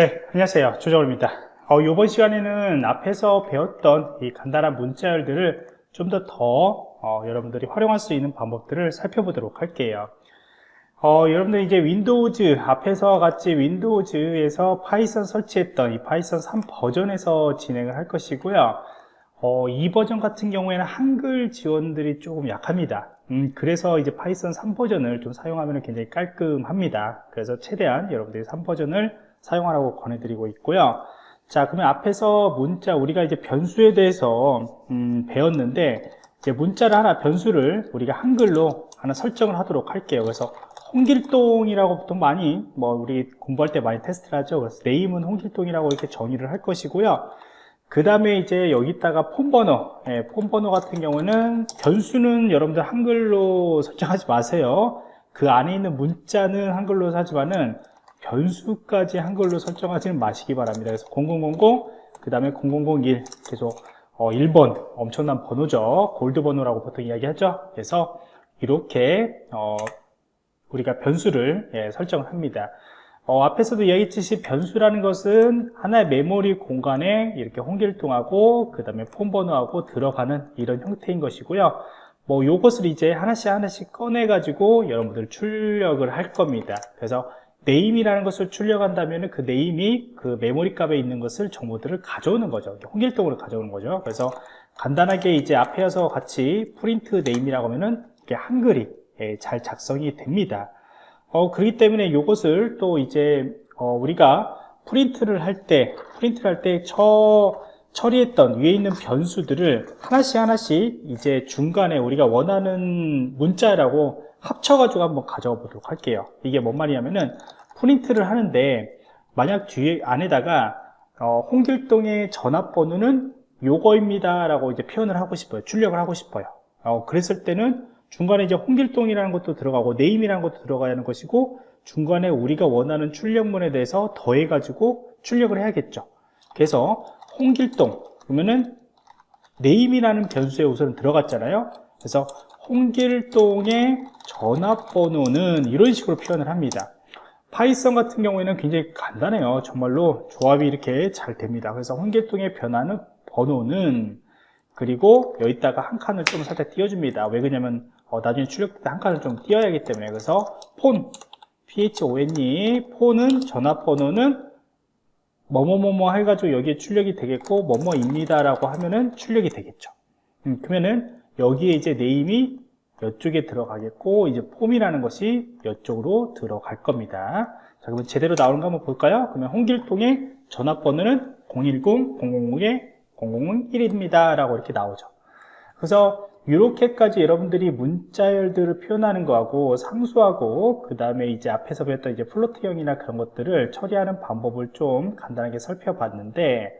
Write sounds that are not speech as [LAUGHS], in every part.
네, 안녕하세요. 조정호입니다. 어, 이번 시간에는 앞에서 배웠던 이 간단한 문자열들을 좀더더 어, 여러분들이 활용할 수 있는 방법들을 살펴보도록 할게요. 어, 여러분들 이제 Windows 앞에서 같이 Windows에서 Python 설치했던 이 Python 3 버전에서 진행을 할 것이고요. 어, 이 버전 같은 경우에는 한글 지원들이 조금 약합니다. 음, 그래서 이제 Python 3 버전을 좀 사용하면 굉장히 깔끔합니다. 그래서 최대한 여러분들이 3 버전을 사용하라고 권해드리고 있고요. 자, 그러면 앞에서 문자, 우리가 이제 변수에 대해서, 음, 배웠는데, 이제 문자를 하나, 변수를 우리가 한글로 하나 설정을 하도록 할게요. 그래서 홍길동이라고 보통 많이, 뭐, 우리 공부할 때 많이 테스트를 하죠. 그래서 네임은 홍길동이라고 이렇게 정의를 할 것이고요. 그 다음에 이제 여기다가 폰번호, 예, 폰번호 같은 경우는 변수는 여러분들 한글로 설정하지 마세요. 그 안에 있는 문자는 한글로 하지만은 변수까지 한글로 설정하지는 마시기 바랍니다. 그래서 0000, 그 다음에 0001 계속 어, 1번 엄청난 번호죠. 골드 번호라고 보통 이야기하죠. 그래서 이렇게 어, 우리가 변수를 예, 설정을 합니다. 어, 앞에서도 이야기했듯이 변수라는 것은 하나의 메모리 공간에 이렇게 홍길동하고 그 다음에 폰 번호하고 들어가는 이런 형태인 것이고요. 뭐 요것을 이제 하나씩 하나씩 꺼내 가지고 여러분들 출력을 할 겁니다. 그래서 name이라는 것을 출력한다면 그 name이 그 메모리 값에 있는 것을 정보들을 가져오는 거죠. 홍길동으로 가져오는 거죠. 그래서 간단하게 이제 앞에서 같이 print name이라고 하면은 이게 한글이 예, 잘 작성이 됩니다. 어, 그렇기 때문에 이것을 또 이제 어, 우리가 프린트를 할 때 프린트를 할 때 처리했던 위에 있는 변수들을 하나씩 하나씩 이제 중간에 우리가 원하는 문자라고 합쳐가지고 한번 가져와 보도록 할게요. 이게 뭔 말이냐면은 프린트를 하는데 만약 뒤에 안에다가 어, 홍길동의 전화번호는 요거입니다 라고 이제 표현을 하고 싶어요. 출력을 하고 싶어요. 어, 그랬을 때는 중간에 이제 홍길동이라는 것도 들어가고 name이라는 것도 들어가야 하는 것이고 중간에 우리가 원하는 출력문에 대해서 더해 가지고 출력을 해야겠죠. 그래서 홍길동 그러면은 name이라는 변수에 우선 들어갔잖아요. 그래서 홍길동의 전화번호는 이런 식으로 표현을 합니다. Python 같은 경우에는 굉장히 간단해요. 정말로 조합이 이렇게 잘 됩니다. 그래서 홍길동의 전화는 번호는 그리고 여기다가 한 칸을 좀 살짝 띄워줍니다. 왜 그러냐면 어, 나중에 출력 때 한 칸을 좀 띄워야 하기 때문에. 그래서 폰 phone 폰은 전화번호는 뭐뭐뭐뭐 해가지고 여기에 출력이 되겠고 뭐뭐입니다 라고 하면은 출력이 되겠죠. 음, 그러면은 여기에 이제 name이 이쪽에 들어가겠고 이제 폼이라는 것이 이쪽으로 들어갈 겁니다. 자 그러면 제대로 나오는 거 한번 볼까요? 그러면 홍길동의 전화번호는 010-000-001입니다. 라고 이렇게 나오죠. 그래서 이렇게까지 여러분들이 문자열들을 표현하는 거하고 상수하고 그 다음에 이제 앞에서 배웠던 이제 플로트형이나 그런 것들을 처리하는 방법을 좀 간단하게 살펴봤는데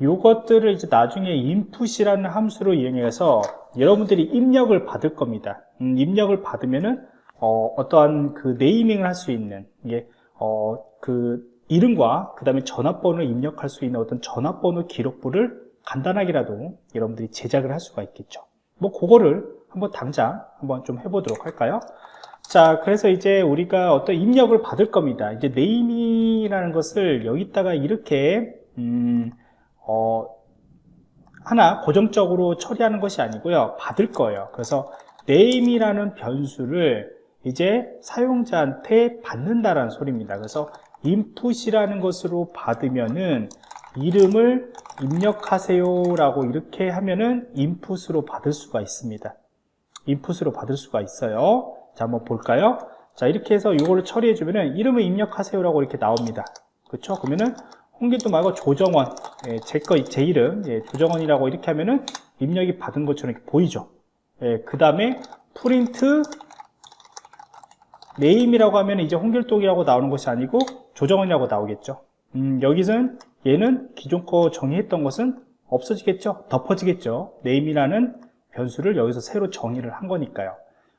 이것들을 이제 나중에 input이라는 함수로 이용해서 여러분들이 입력을 받을 겁니다. 음, 입력을 받으면은 어, 어떠한 그 네이밍을 할 수 있는 이게 어, 그 이름과 그 다음에 전화번호를 입력할 수 있는 어떤 전화번호 기록부를 간단하게라도 여러분들이 제작을 할 수가 있겠죠. 뭐 그거를 한번 당장 한번 좀 해보도록 할까요? 자 그래서 이제 우리가 어떤 입력을 받을 겁니다. 이제 네이밍이라는 것을 여기다가 이렇게 음, 어, 하나 고정적으로 처리하는 것이 아니고요. 받을 거예요. 그래서 name이라는 변수를 이제 사용자한테 받는다라는 소리입니다. 그래서 input이라는 것으로 받으면은 이름을 입력하세요 라고 이렇게 하면은 input으로 받을 수가 있습니다. input으로 받을 수가 있어요. 자 한번 볼까요? 자 이렇게 해서 이거를 처리해 주면은 이름을 입력하세요 라고 이렇게 나옵니다. 그렇죠 그러면은 홍길동 말고 조정원 예, 제거 제 이름 예, 조정원이라고 이렇게 하면은 입력이 받은 것처럼 이렇게 보이죠. 예, 그 다음에 print name이라고 하면 이제 홍길동이라고 나오는 것이 아니고 조정원이라고 나오겠죠. 음, 여기서는 얘는 기존 거 정의했던 것은 없어지겠죠? 덮어지겠죠? name이라는 변수를 여기서 새로 정의를 한 거니까요.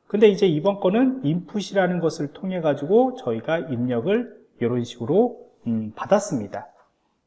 근데 이제 이번 거는 input이라는 것을 통해 가지고 저희가 입력을 이런 식으로 음, 받았습니다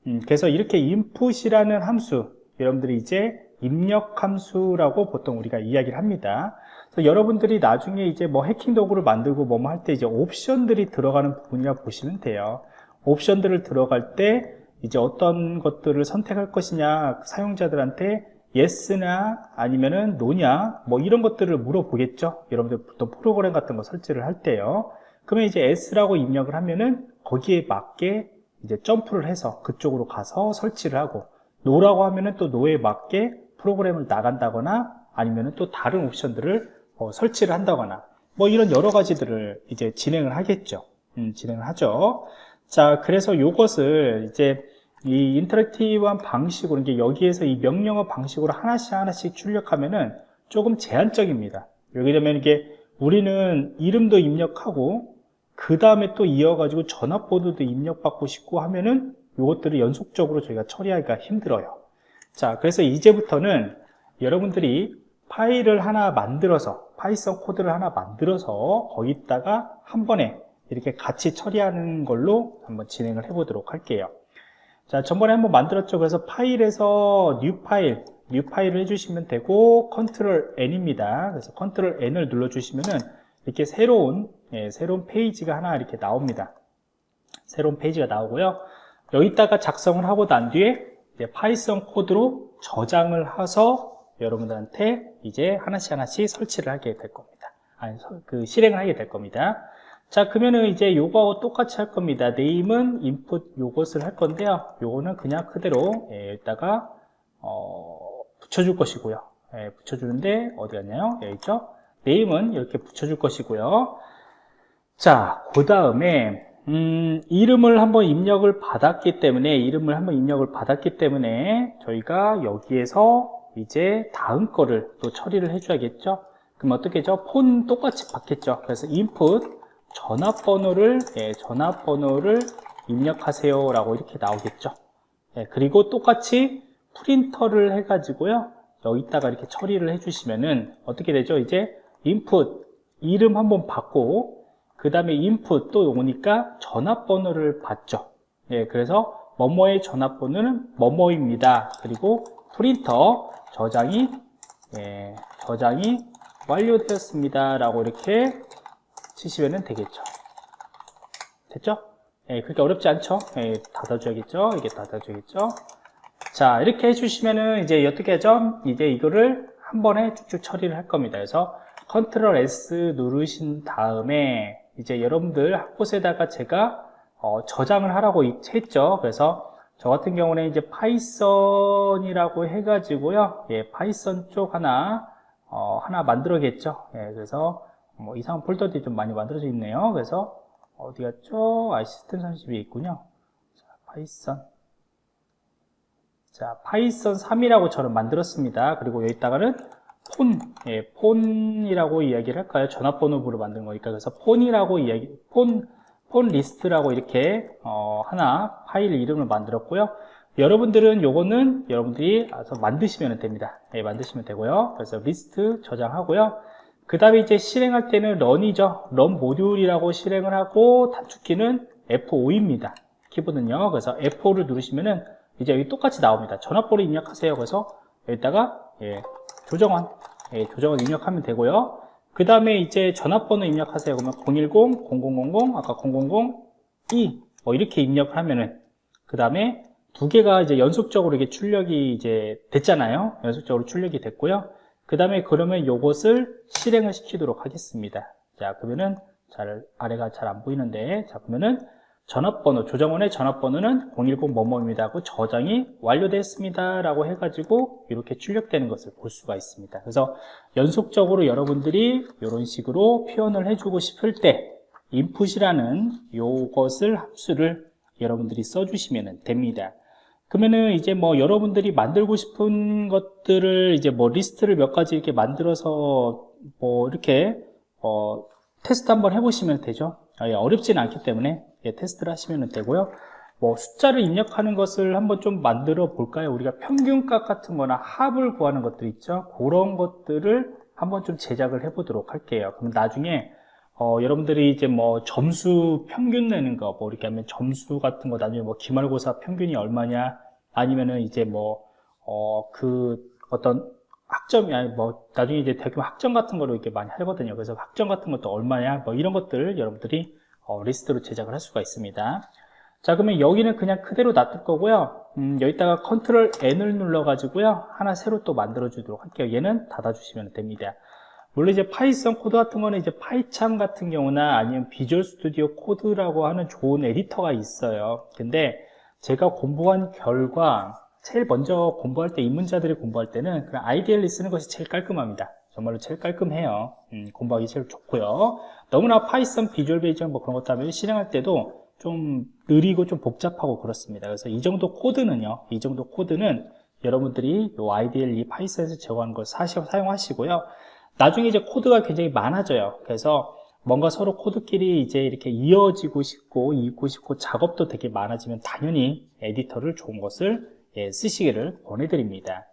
음, 그래서 이렇게 input이라는 함수 여러분들이 이제 입력 함수라고 보통 우리가 이야기를 합니다. 그래서 여러분들이 나중에 이제 뭐 해킹 도구를 만들고 뭐할 때 이제 옵션들이 들어가는 부분이라 고 보시면 돼요. 옵션들을 들어갈 때 이제 어떤 것들을 선택할 것이냐 사용자들한테 yes나 아니면은 no냐 뭐 이런 것들을 물어보겠죠. 여러분들 보통 프로그램 같은 거 설치를 할 때요. 그러면 이제 s라고 입력을 하면은 거기에 맞게 이제 점프를 해서 그쪽으로 가서 설치를 하고 no라고 하면은 또 no에 맞게 프로그램을 나간다거나 아니면은 또 다른 옵션들을 어, 설치를 한다거나 뭐 이런 여러 가지들을 이제 진행을 하겠죠 음, 진행을 하죠 자 그래서 이것을 이제 이 인터랙티브한 방식으로 이제 여기에서 이 명령어 방식으로 하나씩 하나씩 출력하면은 조금 제한적입니다. 여기 되면 이게 우리는 이름도 입력하고 그 다음에 또 이어가지고 전화번호도 입력받고 싶고 하면은 이것들을 연속적으로 저희가 처리하기가 힘들어요. 자, 그래서 이제부터는 여러분들이 파일을 하나 만들어서 Python 코드를 하나 만들어서 거기다가 한 번에 이렇게 같이 처리하는 걸로 한번 진행을 해 보도록 할게요. 자, 전번에 한번 만들었죠. 그래서 파일에서 new 파일, new 파일을 해주시면 되고 컨트롤 N입니다. 그래서 컨트롤 N을 눌러주시면은 이렇게 새로운 예, 새로운 페이지가 하나 이렇게 나옵니다. 새로운 페이지가 나오고요. 여기다가 작성을 하고 난 뒤에 Python 코드로 저장을 해서 여러분들한테 이제 하나씩 하나씩 설치를 하게 될 겁니다. 아니, 그 실행을 하게 될 겁니다. 자 그러면은 이제 요거하고 똑같이 할 겁니다 name은 input 요것을 할 건데요 요거는 그냥 그대로 예, 여기다가 어, 붙여줄 것이고요 예, 붙여주는데 어디 갔냐요 여기 있죠 네임은 이렇게 붙여줄 것이고요 자 그 다음에 음, 이름을 한번 입력을 받았기 때문에 이름을 한번 입력을 받았기 때문에 저희가 여기에서 이제 다음 거를 또 처리를 해줘야겠죠? 그럼 어떻게 죠? 폰 똑같이 받겠죠? 그래서 input 전화번호를 예, 전화번호를 입력하세요 라고 이렇게 나오겠죠? 예, 그리고 똑같이 프린터를 해 가지고요. 여기다가 이렇게 처리를 해 주시면은 어떻게 되죠? 이제 인풋 이름 한번 받고 그 다음에 인풋 또 오니까 전화번호를 받죠 예, 그래서 뭐뭐의 전화번호는 뭐뭐입니다 그리고 프린터 저장이 예, 저장이 완료되었습니다 라고 이렇게 치시면 되겠죠 됐죠? 예, 그렇게 어렵지 않죠? 예, 닫아줘야겠죠? 이게 닫아줘야겠죠? 자, 이렇게 해주시면은 이제 어떻게 하죠? 이제 이거를 한 번에 쭉쭉 처리를 할 겁니다. 그래서 컨트롤 S 누르신 다음에 이제 여러분들 한 곳에다가 제가 어, 저장을 하라고 했죠. 그래서 저 같은 경우는 이제 Python이라고 해가지고요. 예, Python 쪽 하나, 어, 하나 만들어겠죠. 예, 그래서 뭐 이상한 폴더들이 좀 많이 만들어져 있네요. 그래서 어디 갔죠? 아, 시스템 32에 있군요. 자, Python. 자, Python 3이라고 저는 만들었습니다. 그리고 여기다가는 폰, 예, phone이라고 이야기를 할까요? 전화번호부로 만든 거니까. 그래서 phone이라고 이야기, phone, phone list라고 이렇게, 어, 하나 파일 이름을 만들었고요. 여러분들은 요거는 여러분들이 알아서 만드시면 됩니다. 예, 만드시면 되고요. 그래서 리스트 저장하고요. 그 다음에 이제 실행할 때는 런이죠. 런 모듈이라고 실행을 하고 단축키는 F5입니다. 키보드는요. 그래서 F5를 누르시면은 이제 여기 똑같이 나옵니다. 전화번호 입력하세요. 그래서 여기다가 예, 조정원, 예, 조정원 입력하면 되고요. 그 다음에 이제 전화번호 입력하세요. 그러면 010-0000 아까 000-2 뭐 이렇게 입력을 하면은 그 다음에 두 개가 이제 연속적으로 이게 출력이 이제 됐잖아요. 연속적으로 출력이 됐고요. 그 다음에 그러면 이것을 실행을 시키도록 하겠습니다 자 그러면은 잘 아래가 잘 안 보이는데 자 그러면은 전화번호 조정원의 전화번호는 010 뭐뭐입니다 하고 저장이 완료됐습니다 라고 해가지고 이렇게 출력되는 것을 볼 수가 있습니다. 그래서 연속적으로 여러분들이 이런 식으로 표현을 해주고 싶을 때 input이라는 이것을 함수를 여러분들이 써주시면 됩니다. 그러면은 이제 뭐 여러분들이 만들고 싶은 것들을 이제 뭐 리스트를 몇 가지 이렇게 만들어서 뭐 이렇게 어 테스트 한번 해보시면 되죠. 아, 예, 어렵지는 않기 때문에 예, 테스트를 하시면 되고요. 뭐 숫자를 입력하는 것을 한번 좀 만들어 볼까요? 우리가 평균값 같은 거나 합을 구하는 것들 있죠? 그런 것들을 한번 좀 제작을 해 보도록 할게요. 그럼 나중에 어, 여러분들이 이제 뭐 점수 평균 내는 거, 뭐 이렇게 하면 점수 같은 거 나중에 뭐 기말고사 평균이 얼마냐, 아니면은 이제 뭐, 어, 그 어떤 학점이 아니 뭐 나중에 이제 대학교 학점 같은 거로 이렇게 많이 하거든요. 그래서 학점 같은 것도 얼마냐, 뭐 이런 것들 여러분들이 어, 리스트로 제작을 할 수가 있습니다. 자 그러면 여기는 그냥 그대로 놔둘 거고요. 음, 여기다가 컨트롤 N을 눌러 가지고요. 하나 새로 또 만들어 주도록 할게요. 얘는 닫아 주시면 됩니다. 물론 이제 Python 코드 같은 거는 이제 PyCharm 같은 경우나 아니면 Visual Studio Code라고 하는 좋은 에디터가 있어요. 근데 제가 공부한 결과 제일 먼저 공부할 때 입문자들이 공부할 때는 그냥 IDLE을 쓰는 것이 제일 깔끔합니다 정말로 제일 깔끔해요 음, 공부하기 제일 좋고요 너무나 Python Visual Basic 뭐 그런 것도 하면 실행할 때도 좀 느리고 좀 복잡하고 그렇습니다. 그래서 이 정도 코드는요, 이 정도 코드는 여러분들이 이 IDLE Python에서 제공하는 걸 사시, 사용하시고요. 나중에 이제 코드가 굉장히 많아져요. 그래서 뭔가 서로 코드끼리 이제 이렇게 이어지고 싶고, 읽고 싶고, 작업도 되게 많아지면 당연히 에디터를 좋은 것을 예, 쓰시기를 권해드립니다.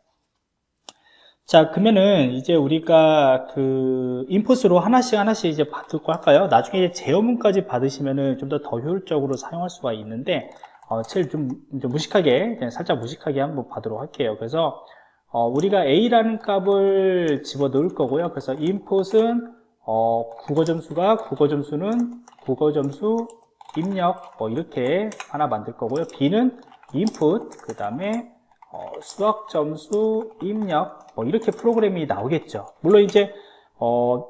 자 그러면은 이제 우리가 그 인풋으로 하나씩 하나씩 이제 받고 할까요? 나중에 제어문까지 받으시면은 좀더더 효율적으로 사용할 수가 있는데 어, 제일 좀, 좀 무식하게 살짝 무식하게 한번 받도록 할게요. 그래서 어, 우리가 a라는 값을 집어 넣을 거고요. 그래서 input은 어, 국어 점수가 국어 점수는 국어 점수 입력 뭐 이렇게 하나 만들 거고요. b는 input 그 다음에 어, 수학 점수 입력 뭐 이렇게 프로그램이 나오겠죠. 물론 이제 어,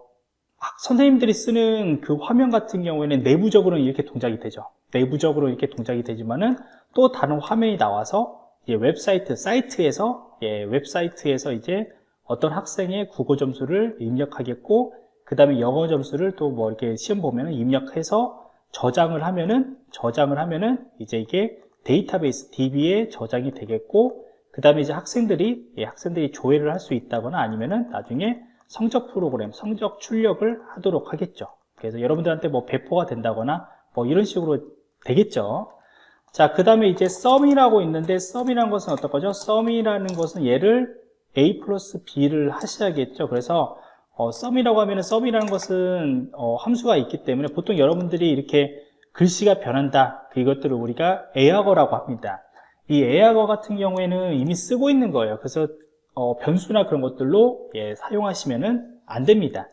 선생님들이 쓰는 그 화면 같은 경우에는 내부적으로는 이렇게 동작이 되죠. 내부적으로 이렇게 동작이 되지만은 또 다른 화면이 나와서 웹사이트 사이트에서 예, 웹사이트에서 이제 어떤 학생의 국어 점수를 입력하겠고 그 다음에 영어 점수를 또 뭐 이렇게 시험 보면은 입력해서 저장을 하면은 저장을 하면은 이제 이게 데이터베이스 DB에 저장이 되겠고 그 다음에 이제 학생들이 예, 학생들이 조회를 할 수 있다거나 아니면은 나중에 성적 프로그램, 성적 출력을 하도록 하겠죠. 그래서 여러분들한테 뭐 배포가 된다거나 뭐 이런 식으로 되겠죠. 자, 그 다음에 이제 썸이라고 있는데 썸이라는 것은 어떤 거죠? 썸이라는 것은 얘를 a 플러스 b를 하셔야겠죠. 그래서 어, 썸이라고 하면은 썸이라는 것은 어, 함수가 있기 때문에 보통 여러분들이 이렇게 글씨가 변한다. 이것들을 우리가 예약어라고 합니다. 이 예약어 같은 경우에는 이미 쓰고 있는 거예요. 그래서 어, 변수나 그런 것들로 예, 사용하시면은 안 됩니다.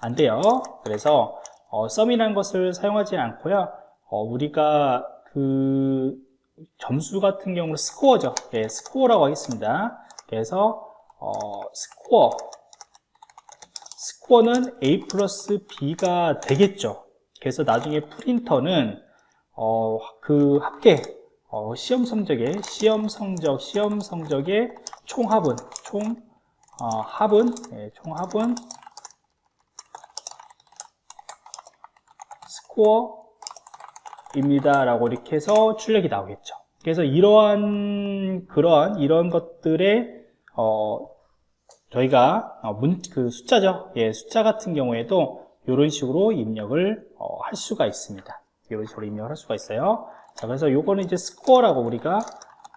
안 돼요. 그래서 어, sum이라는 것을 사용하지 않고요. 어, 우리가 그 점수 같은 경우는 스코어죠. 예, 스코어라고 하겠습니다. 그래서 어, 스코어 스코어는 A 플러스 B가 되겠죠. 그래서 나중에 프린터는 어, 그 합계 어, 시험 성적의 시험 성적 시험 성적의 총합은 총 어, 합은 예, 총합은 스코어입니다 라고 이렇게 해서 출력이 나오겠죠. 그래서 이러한 그러한 이런 것들의 어, 저희가 어, 문, 그 숫자죠. 예, 숫자 같은 경우에도 이런 식으로 입력을 어, 할 수가 있습니다. 이런 식으로 입력을 할 수가 있어요 자, 그래서 요거는 이제 스코어라고 우리가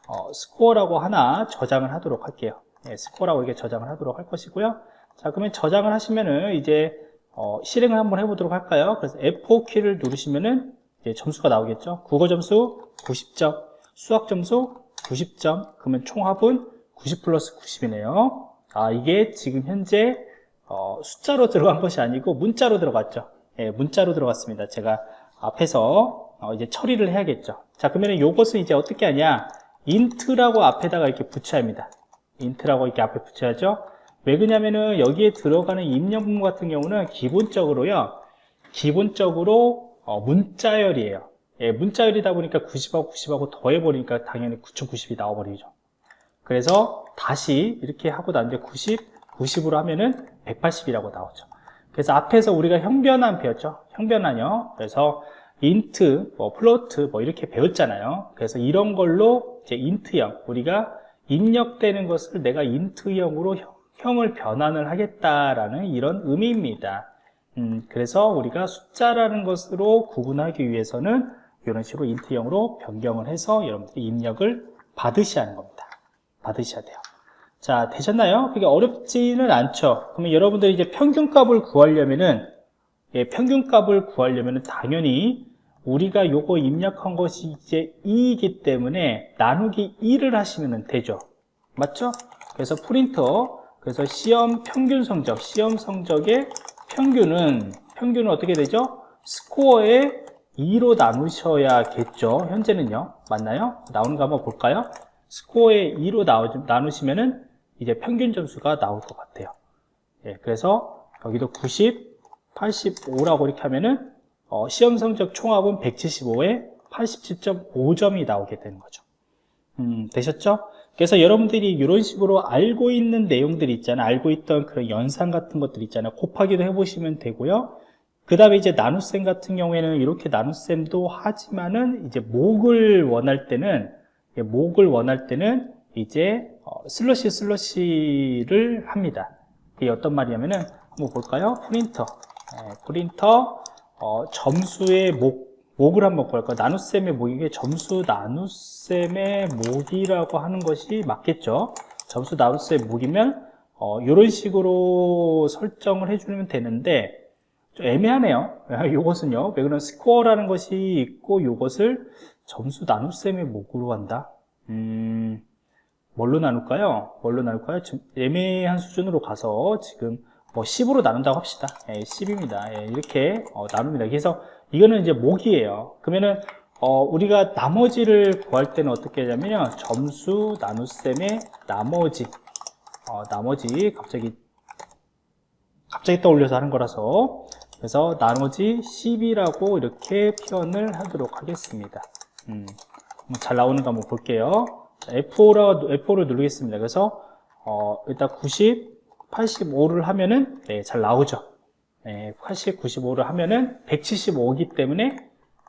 어, 스코어라고 하나 저장을 하도록 할게요. 예, 스코어라고 이렇게 저장을 하도록 할 것이고요. 자, 그러면 저장을 하시면은 이제 어, 실행을 한번 해보도록 할까요? 그래서 F4 키를 누르시면은 점수가 나오겠죠. 국어 점수 90점, 수학 점수 90점, 그러면 총합은 90 플러스 90이네요. 아, 이게 지금 현재 어, 숫자로 들어간 것이 아니고 문자로 들어갔죠. 예, 문자로 들어갔습니다. 제가 앞에서 어, 이제 처리를 해야겠죠. 자, 그러면 이것은 이제 어떻게 하냐? int라고 앞에다가 이렇게 붙여야 합니다. int라고 이렇게 앞에 붙여야죠. 왜 그러냐면은 여기에 들어가는 입력문 같은 경우는 기본적으로요. 기본적으로 어, 문자열이에요. 예, 문자열이다 보니까 90하고 90하고 더해버리니까 당연히 9090이 나와버리죠. 그래서 다시 이렇게 하고 난데 90, 90으로 하면은 180이라고 나오죠. 그래서 앞에서 우리가 형변환 배웠죠. 형변환이요. 그래서 int, 뭐 float 뭐 이렇게 배웠잖아요. 그래서 이런 걸로 이제 int형 우리가 입력되는 것을 내가 int형으로 형 을 변환을 하겠다라는 이런 의미입니다. 음, 그래서 우리가 숫자라는 것으로 구분하기 위해서는 이런 식으로 인트형으로 변경을 해서 여러분들이 입력을 받으셔야 하는 겁니다. 받으셔야 돼요. 자, 되셨나요? 그게 어렵지는 않죠. 그러면 여러분들이 이제 평균값을 구하려면은 예, 평균값을 구하려면 당연히 우리가 요거 입력한 것이 이제 2이기 때문에 나누기 2를 하시면 되죠 맞죠? 그래서 프린터 그래서 시험 평균 성적 시험 성적의 평균은 평균은 어떻게 되죠? 스코어의 2로 나누셔야겠죠. 현재는요. 맞나요? 나오는 거 한번 볼까요? 스코어에 2로 나누시면은 이제 평균 점수가 나올 것 같아요. 예, 그래서 여기도 90, 85라고 이렇게 하면은 어, 시험 성적 총합은 175에 87.5점이 나오게 되는 거죠. 음, 되셨죠? 그래서 여러분들이 이런 식으로 알고 있는 내용들이 있잖아요. 알고 있던 그런 연산 같은 것들 있잖아요. 곱하기도 해보시면 되고요. 그 다음에 이제 나눗셈 같은 경우에는 이렇게 나눗셈도 하지만은 이제 목을 원할 때는 목을 원할 때는 이제 어, 슬러시 슬러시를 합니다. 이게 어떤 말이냐면은 한번 볼까요? 프린터 네, 프린터 어, 점수의 목 목을 한번 볼까요? 나눗셈의 목이 게 점수 나눗셈의 목이라고 하는 것이 맞겠죠? 점수 나눗셈 목이면 어, 이런 식으로 설정을 해주면 되는데 좀 애매하네요. [LAUGHS] 이것은요. 왜 그러면 스코어라는 것이 있고 이것을 점수 나눗셈의 목으로 한다. 음, 뭘로 나눌까요? 뭘로 나눌까요? 좀 애매한 수준으로 가서 지금 뭐 10으로 나눈다고 합시다. 예, 10입니다. 예, 이렇게 어, 나눕니다. 그래서 이거는 이제 목이에요. 그러면은 어, 우리가 나머지를 구할 때는 어떻게 하냐면요. 점수 나눗셈의 나머지 어, 나머지 갑자기 갑자기 떠올려서 하는 거라서 그래서 나머지 10이라고 이렇게 표현을 하도록 하겠습니다. 음, 잘 나오는 거 한번 볼게요. F5로, F5를 누르겠습니다. 그래서 어, 일단 90, 85를 하면은 네, 잘 나오죠. 네, 80, 95를 하면은 175이기 때문에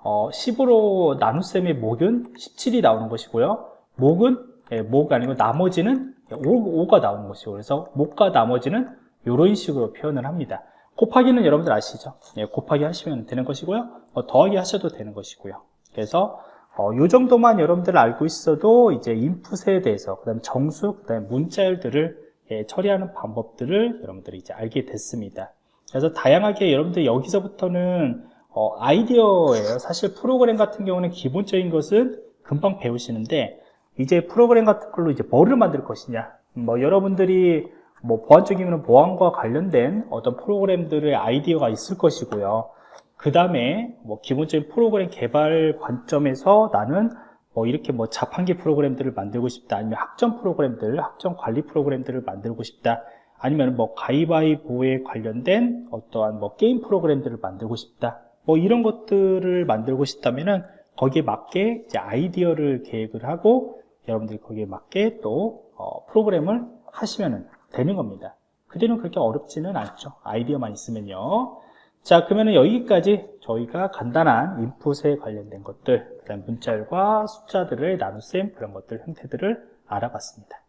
어, 10으로 나눗셈의 목은 17이 나오는 것이고요. 목은 네, 목 아니고 나머지는 5, 가 나오는 것이고 그래서 목과 나머지는 이런 식으로 표현을 합니다. 곱하기는 여러분들 아시죠? 예, 곱하기 하시면 되는 것이고요. 어, 더하기 하셔도 되는 것이고요. 그래서 어, 이 정도만 여러분들 알고 있어도 이제 인풋에 대해서 그 다음 정수, 그 다음 문자열들을 예, 처리하는 방법들을 여러분들이 이제 알게 됐습니다. 그래서 다양하게 여러분들 여기서부터는 어, 아이디어예요. 사실 프로그램 같은 경우는 기본적인 것은 금방 배우시는데 이제 프로그램 같은 걸로 이제 뭐를 만들 것이냐. 뭐 여러분들이 뭐 보안적이면 보안과 관련된 어떤 프로그램들의 아이디어가 있을 것이고요. 그 다음에 뭐 기본적인 프로그램 개발 관점에서 나는 뭐 이렇게 뭐 자판기 프로그램들을 만들고 싶다 아니면 학점 프로그램들 학점 관리 프로그램들을 만들고 싶다 아니면 뭐 가위바위보에 관련된 어떠한 뭐 게임 프로그램들을 만들고 싶다 뭐 이런 것들을 만들고 싶다면은 거기에 맞게 이제 아이디어를 계획을 하고 여러분들이 거기에 맞게 또 어, 프로그램을 하시면 되는 겁니다. 그대는 그렇게 어렵지는 않죠. 아이디어만 있으면요 자 그러면 여기까지 저희가 간단한 인풋에 관련된 것들 그 다음 문자열과 숫자들을 나눗셈 그런 것들 형태들을 알아봤습니다